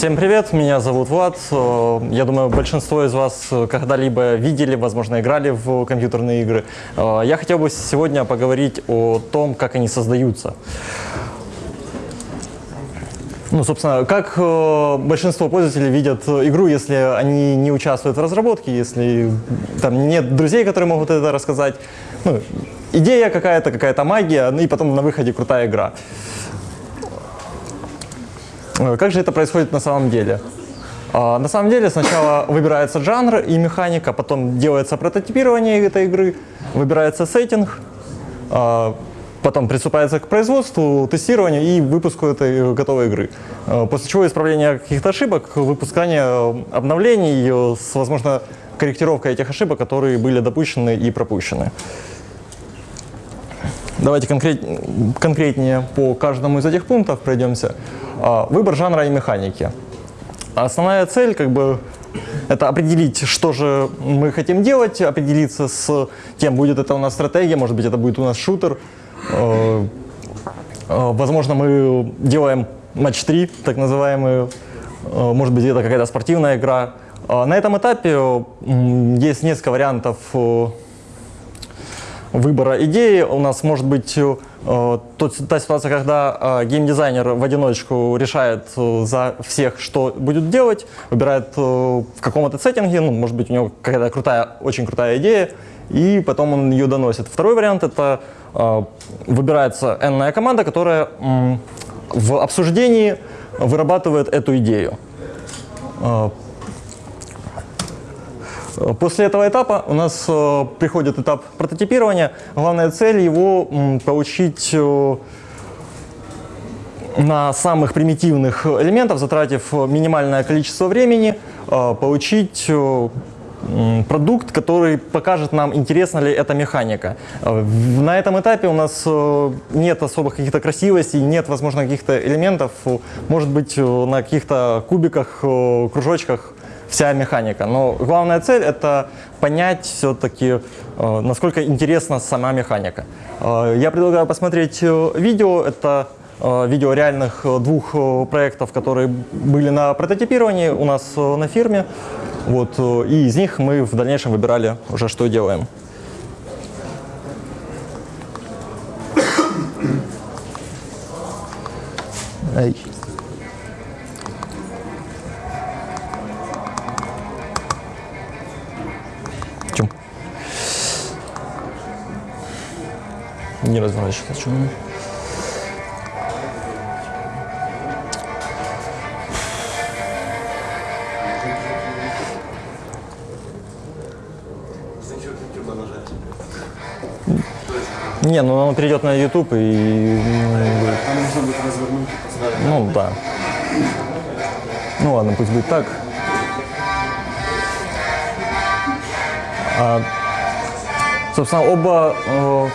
Всем привет, меня зовут Влад. Э, Я думаю, большинство из вас э, когда-либо видели, возможно, играли в компьютерные игры. Э, Я хотел бы сегодня поговорить о том, как они создаются. Ну, собственно, как большинство пользователей видят игру, если они не участвуют в разработке, если там нет друзей, которые могут это рассказать. Ну, идея какая-то, какая-то магия, ну и потом на выходе крутая игра. Как же это происходит на самом деле? А, На самом деле сначала выбирается жанр и механика, потом делается прототипирование этой игры, выбирается сеттинг, а, потом приступается к производству, тестированию и выпуску этой готовой игры. А, После чего исправление каких-то ошибок, выпускание э, обновлений э, с, возможно, корректировкой этих ошибок, которые были допущены и пропущены. Давайте конкрет, конкретнее по каждому из этих пунктов пройдемся. А, Выбор жанра и механики. Основная цель как бы это определить, что же мы хотим делать, определиться с тем, будет это у нас стратегия, может быть, это будет у нас шутер. Э, Возможно, мы делаем матч 3, так называемый, Э, может быть, это какая-то спортивная игра. А На этом этапе есть несколько вариантов э, выбора идеи. У нас может быть э, та ситуация, когда э, геймдизайнер в одиночку решает э, за всех, что будет делать, выбирает в каком-то сеттинге, ну, может быть, у него какая-то крутая, очень крутая идея, и потом он ее доносит. Второй вариант — это выбирается энная команда, которая в обсуждении вырабатывает эту идею. После этого этапа у нас э, приходит этап прототипирования. Главная цель его получить э, на самых примитивных элементов, затратив минимальное количество времени, э, получить продукт, который покажет нам, интересна ли эта механика. На этом этапе у нас нет особых каких-то красивостей, нет, возможно, каких-то элементов. Может быть, на каких-то кубиках, кружочках вся механика. Но главная цель это понять все-таки, э, насколько интересна сама механика. Э, Я предлагаю посмотреть э, видео. Это видео реальных двух проектов, которые были на прототипировании у нас на фирме. Вот, и из них мы в дальнейшем выбирали уже, что делаем. Эй. Не разворачиваться. Чем? Не, ну он перейдет на YouTube и... Ну да. Ну ладно, пусть будет так. А, собственно, оба, э,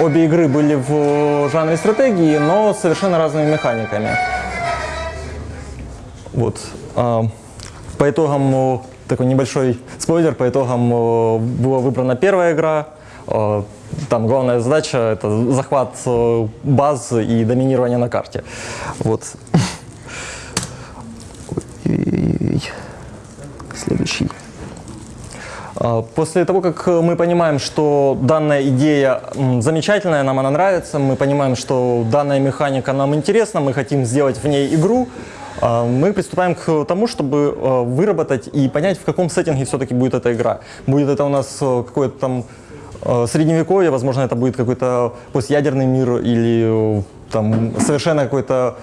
обе игры были в жанре стратегии, но с совершенно разными механиками. Вот. А, по итогам, э, такой небольшой спойлер, по итогам э, была выбрана первая игра. Э, Там главная задача – это захват э, баз и доминирование на карте. Вот. После того, как э, мы понимаем, что данная идея замечательная, нам она нравится, мы понимаем, что данная механика нам интересна, мы хотим сделать в ней игру, а, мы приступаем к тому, чтобы э, выработать и понять, в каком сеттинге все-таки будет эта игра. Будет это у нас э, какое-то там средневековье, возможно, это будет какой-то постядерный мир или там совершенно какой-то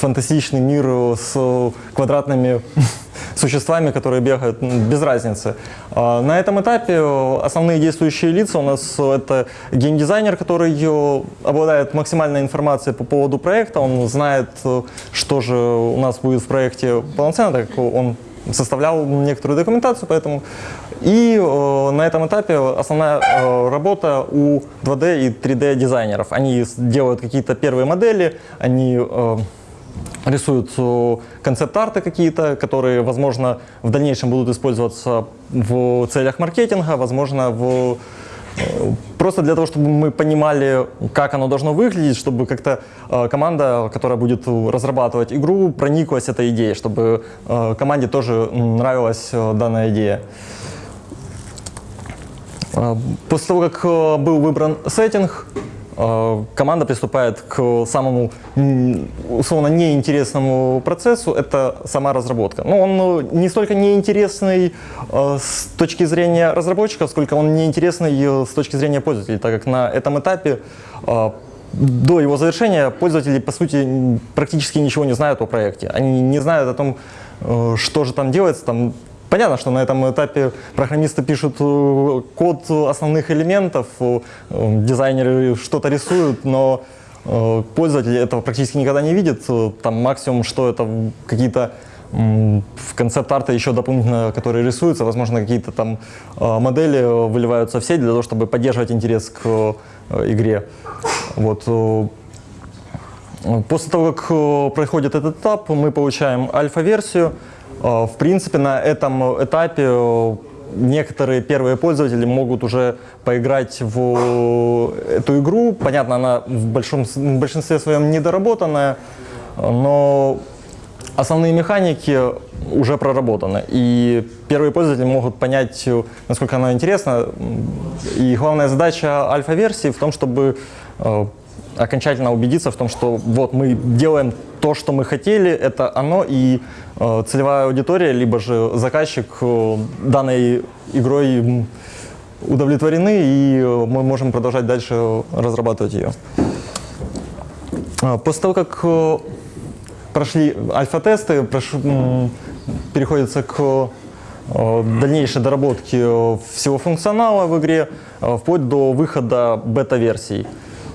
фантастичный мир с квадратными существами, которые бегают, без разницы. А, На этом этапе основные действующие лица у нас э, это геймдизайнер, который э, обладает максимальной информацией по поводу проекта, он знает, э, что же у нас будет в проекте полноценно, так как он составлял некоторую документацию, поэтому и э, на этом этапе основная э, работа у 2D и 3D дизайнеров. Они делают какие-то первые модели, они э, рисуют э, концепт-арты какие-то, которые, возможно, в дальнейшем будут использоваться в целях маркетинга, возможно, в Э, Просто для того, чтобы мы понимали, как оно должно выглядеть, чтобы как-то э, команда, которая будет разрабатывать игру, прониклась этой идеей, чтобы команде тоже нравилась данная идея. После того, как был выбран сеттинг, команда приступает к самому условно неинтересному процессу, это сама разработка. Но он э, не столько неинтересный э, с точки зрения разработчиков, сколько он неинтересный э, с точки зрения пользователей, так как на этом этапе э, до его завершения пользователи, по сути, практически ничего не знают о проекте. Они не знают о том, э, что же там делается. Там Понятно, что на этом этапе программисты пишут э, код основных элементов, э, дизайнеры что-то рисуют, но э, пользователь этого практически никогда не видит. Там максимум, что это какие-то в концепт-арты еще дополнительно, которые рисуются, возможно, какие-то там модели выливаются в сеть для того, чтобы поддерживать интерес к игре. Вот. После того, как проходит этот этап, мы получаем альфа-версию. Э, В принципе, на этом этапе э, некоторые первые пользователи могут уже поиграть в эту игру. Понятно, она в, большом, в большинстве своем недоработанная, но основные механики уже проработаны. И первые пользователи могут понять, э, насколько она интересна. И главная задача альфа-версии в том, чтобы окончательно убедиться в том, что вот мы делаем то, что мы хотели, это оно, и э, целевая аудитория, либо же заказчик э, данной игрой удовлетворены, и э, мы можем продолжать дальше разрабатывать ее. А, После того, как э, прошли альфа-тесты, прош- переходится к э, дальнейшей доработке всего функционала в игре, вплоть до выхода бета-версий.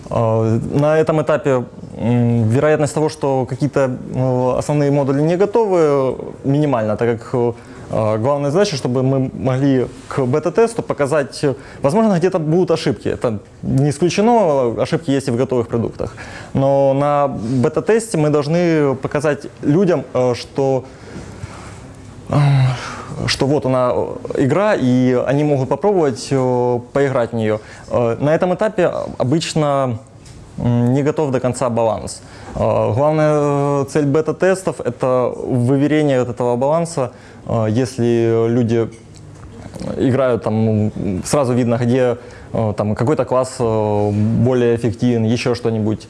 Э, На этом этапе вероятность того, что какие-то э, основные модули не готовы, минимальна, так как э, главная задача, чтобы мы могли к бета-тесту показать, возможно, где-то будут ошибки. Это не исключено, ошибки есть и в готовых продуктах. Но на бета-тесте мы должны показать людям, э, что что вот она э, игра, и они могут попробовать э, поиграть в нее. Э, На этом этапе обычно не готов до конца баланс. Главная цель бета-тестов – это выверение вот этого баланса. Если люди играют, там сразу видно, где там какой-то класс более эффективен, еще что-нибудь.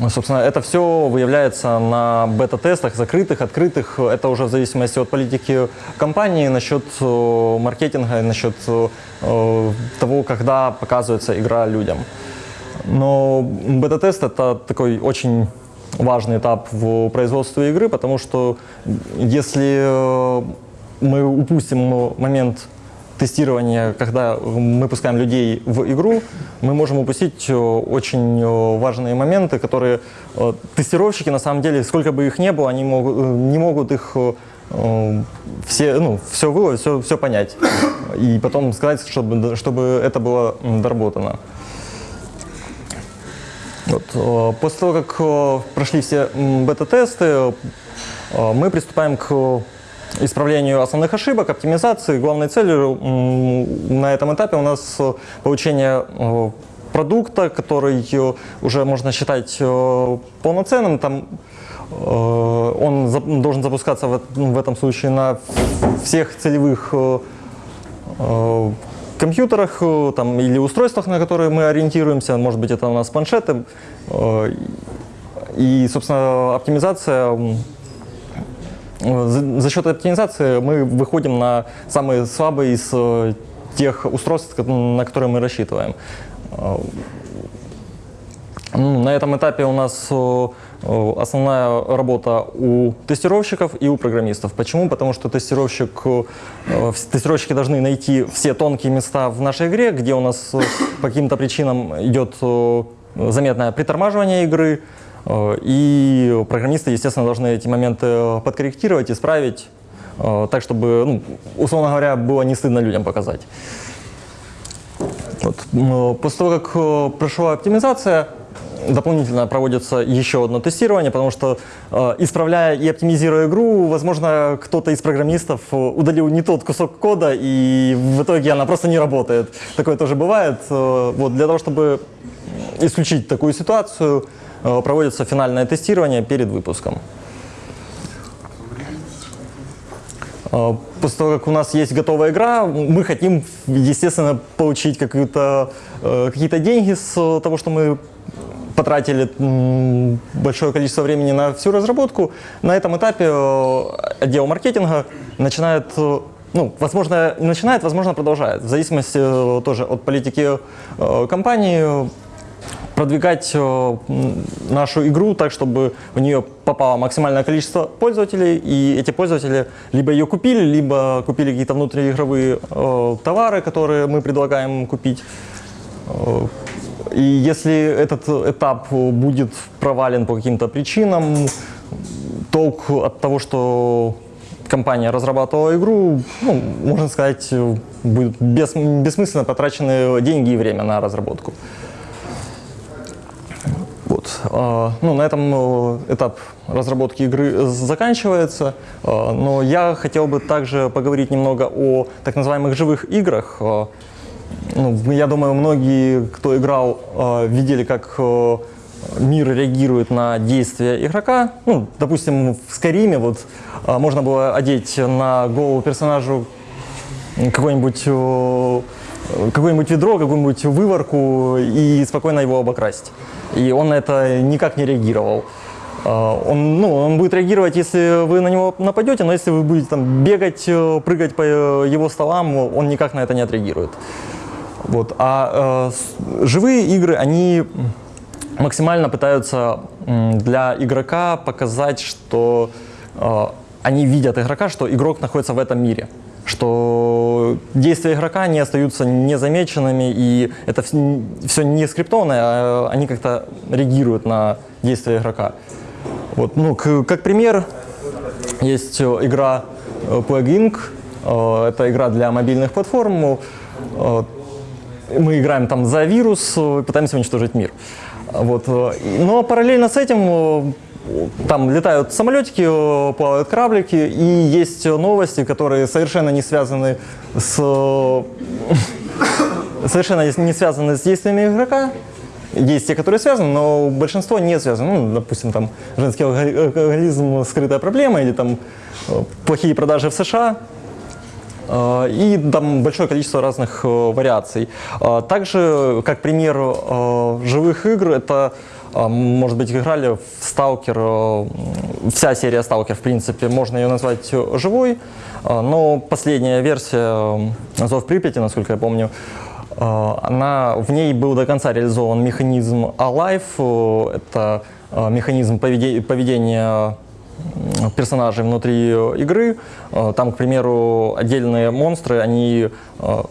Ну, Собственно, это все выявляется на бета-тестах, закрытых, открытых. Это уже в зависимости от политики компании, насчет э, маркетинга, насчет э, того, когда показывается игра людям. Но бета-тест это такой очень важный этап в производстве игры, потому что если э, мы упустим момент тестирования, когда мы пускаем людей в игру, мы можем упустить э, очень э, важные моменты, которые э, тестировщики, на самом деле, сколько бы их ни было, они могут, не могут их все, ну, все выловить, все, все понять. И потом сказать, чтобы, чтобы это было доработано. Вот. После того, как прошли все бета-тесты, мы приступаем к исправлению основных ошибок, оптимизации. Главной целью на этом этапе у нас э, получение э, продукта, который э, уже можно считать полноценным. Там он должен запускаться в, эт- в этом случае на всех целевых компьютерах там, или устройствах, на которые мы ориентируемся. Может быть, это у нас планшеты. И, собственно, оптимизация за, за счет оптимизации мы выходим на самые слабые из э, тех устройств, на которые мы рассчитываем. Э, ну, На этом этапе у нас э, основная работа у тестировщиков и у программистов. Почему? Потому что тестировщик, тестировщики должны найти все тонкие места в нашей игре, где у нас по каким-то причинам идет заметное притормаживание игры. Э, И программисты, естественно, должны эти моменты э, подкорректировать, исправить, э, так, чтобы, ну, условно говоря, было не стыдно людям показать. Вот. После того, как прошла оптимизация, дополнительно проводится еще одно тестирование, потому что исправляя и оптимизируя игру, возможно, кто-то из программистов удалил не тот кусок кода, и в итоге она просто не работает. Такое тоже бывает. Вот, для того, чтобы исключить такую ситуацию, э, проводится финальное тестирование перед выпуском. Э, После того, как у нас есть готовая игра, мы хотим, естественно, получить э, какие-то деньги с того, что мы потратили большое количество времени на всю разработку. На этом этапе отдел маркетинга начинает, ну, возможно, начинает, возможно, продолжает, в зависимости тоже от политики компании, продвигать э, нашу игру так, чтобы в нее попало максимальное количество пользователей, и эти пользователи либо ее купили, либо купили какие-то внутриигровые э, товары, которые мы предлагаем купить. Э, И если этот этап будет провален по каким-то причинам, толк от того, что компания разрабатывала игру, ну, можно сказать, будет бес- бессмысленно потрачены деньги и время на разработку. Вот. а, Ну, на этом э, этап разработки игры заканчивается, А, но я хотел бы также поговорить немного о так называемых живых играх. А, Ну, я думаю, многие, кто играл, видели, как э, мир реагирует на действия игрока. Ну, допустим, в Скайриме вот можно было одеть на голову персонажу какой-нибудь э, какое-нибудь ведро, какую-нибудь выворку и спокойно его обокрасть. И он на это никак не реагировал. Э, Он, ну, он будет реагировать, если вы на него нападете, но если вы будете там бегать, э, прыгать по э, его столам, он никак на это не отреагирует. Вот. А э, живые игры, они максимально пытаются для игрока показать, что э, они видят игрока, что игрок находится в этом мире, что действия игрока не остаются незамеченными, и это все не скриптованное, а они как-то реагируют на действия игрока. Вот, ну, к- как пример, есть э, игра э, Plague. Э, Это игра для мобильных платформ. Э, Мы играем там за вирус, э, пытаемся уничтожить мир. Вот. э, Но параллельно с этим э, там летают самолетики, э, плавают кораблики, и есть новости, которые совершенно не связаны с э, совершенно не связаны с действиями игрока. Есть те, которые связаны, но большинство не связаны. Ну, допустим, там женский алкоголизм скрытая проблема, или там э, плохие продажи в США. Э, И там большое количество разных э, вариаций. Э, Также, как пример живых игр, это, может быть, играли в Сталкер, вся серия Сталкер, в принципе, можно ее назвать живой, но последняя версия Зов Припяти, насколько я помню, она, в ней был до конца реализован механизм Alive, это механизм поведе- поведения персонажей внутри игры. Э, Там, к примеру, отдельные монстры, они, э,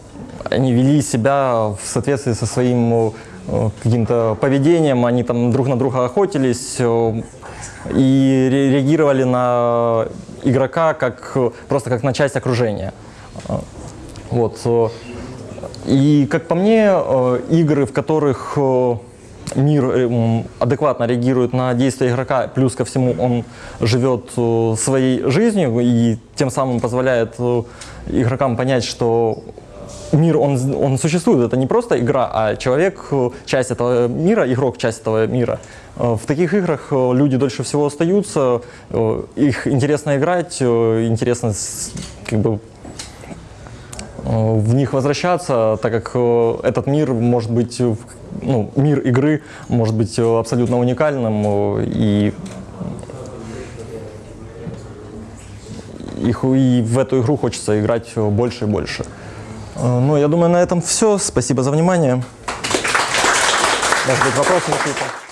они вели себя в соответствии со своим э, каким-то поведением, они там друг на друга охотились и ре- реагировали на игрока как, просто как на часть окружения. Вот. И, как по мне, игры, в которых мир э, адекватно реагирует на действия игрока, плюс ко всему он живет э, своей жизнью и тем самым позволяет э, игрокам понять, что мир, он, он существует. Это не просто игра, а человек часть этого мира, игрок часть этого мира. В таких играх люди дольше всего остаются, их интересно играть, интересно как бы в них возвращаться, так как этот мир может быть, ну, мир игры может быть э, абсолютно уникальным, э, и, их, и в эту игру хочется играть э, больше и больше. Ну, я думаю, на этом все. Спасибо за внимание. Может быть, вопросы какие-то?